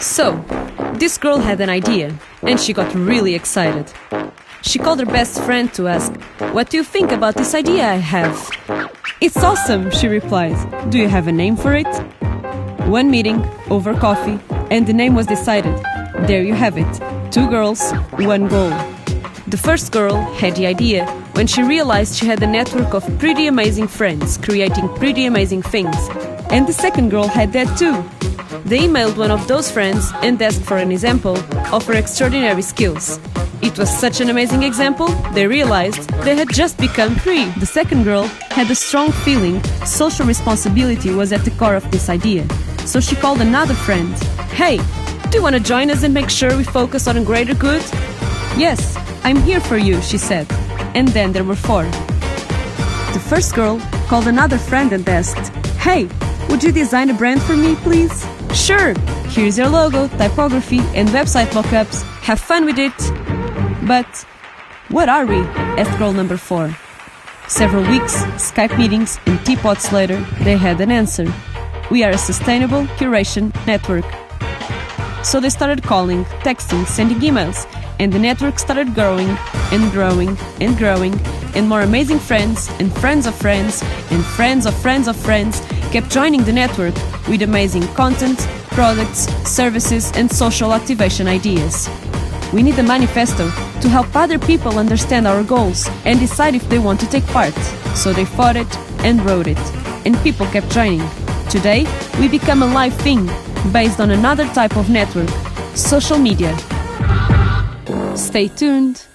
So, this girl had an idea, and she got really excited. She called her best friend to ask, What do you think about this idea I have? It's awesome, she replied. Do you have a name for it? One meeting, over coffee, and the name was decided. There you have it two girls, one goal. The first girl had the idea when she realized she had a network of pretty amazing friends creating pretty amazing things. And the second girl had that too. They emailed one of those friends and asked for an example of her extraordinary skills. It was such an amazing example, they realized they had just become three. The second girl had a strong feeling social responsibility was at the core of this idea. So she called another friend. Hey, do you want to join us and make sure we focus on a greater good? Yes, I'm here for you, she said. And then there were four. The first girl called another friend and asked, Hey, would you design a brand for me, please? Sure, here's your logo, typography, and website mockups. Have fun with it. But what are we? asked girl number four. Several weeks, Skype meetings, and teapots later, they had an answer. We are a sustainable curation network. So they started calling, texting, sending emails, and the network started growing and growing and growing, and more amazing friends and friends of friends and friends of friends of friends kept joining the network with amazing content, products, services, and social activation ideas. We need a manifesto to help other people understand our goals and decide if they want to take part. So they fought it and wrote it, and people kept joining. Today, we become a live thing based on another type of network social media. Stay tuned.